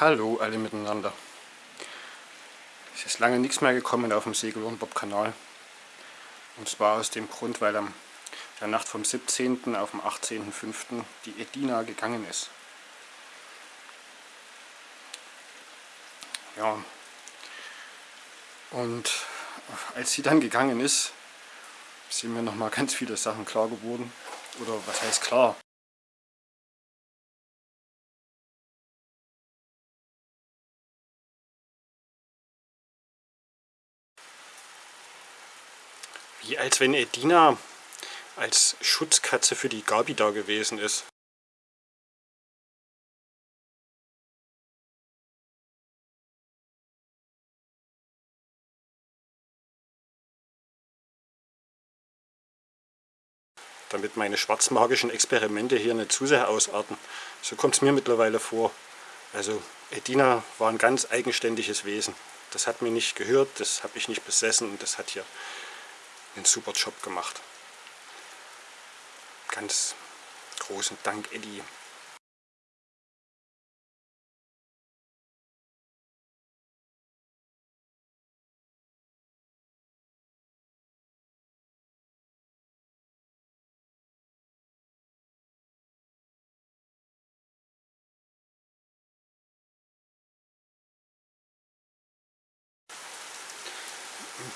Hallo alle miteinander. Es ist lange nichts mehr gekommen auf dem Segel- und Bob-Kanal. Und zwar aus dem Grund, weil am der Nacht vom 17. auf dem 18.05. die Edina gegangen ist. Ja. Und als sie dann gegangen ist, sind mir nochmal ganz viele Sachen klar geworden. Oder was heißt klar? Wie als wenn Edina als Schutzkatze für die Gabi da gewesen ist. damit meine schwarzmagischen Experimente hier nicht zu sehr ausarten. So kommt es mir mittlerweile vor. Also Edina war ein ganz eigenständiges Wesen. Das hat mir nicht gehört, das habe ich nicht besessen und das hat hier einen super Job gemacht. Ganz großen Dank, Eddie.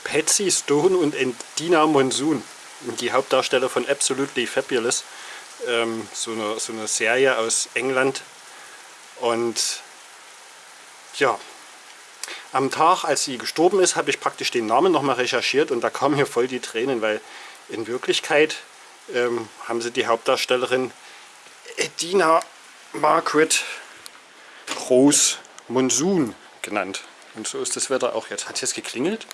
Patsy Stone und Dina Monsoon, die Hauptdarsteller von Absolutely Fabulous, ähm, so, eine, so eine Serie aus England. Und ja, am Tag, als sie gestorben ist, habe ich praktisch den Namen nochmal recherchiert und da kamen mir voll die Tränen, weil in Wirklichkeit ähm, haben sie die Hauptdarstellerin Edina Margaret Rose Monsoon genannt. Und so ist das Wetter auch jetzt. Hat jetzt geklingelt?